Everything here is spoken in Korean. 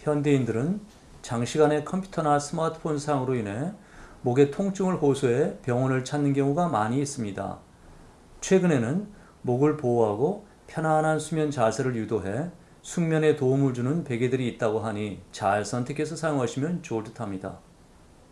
현대인들은 장시간의 컴퓨터나 스마트폰 사용으로 인해 목의 통증을 호소해 병원을 찾는 경우가 많이 있습니다. 최근에는 목을 보호하고 편안한 수면 자세를 유도해 숙면에 도움을 주는 베개들이 있다고 하니 잘 선택해서 사용하시면 좋을 듯 합니다.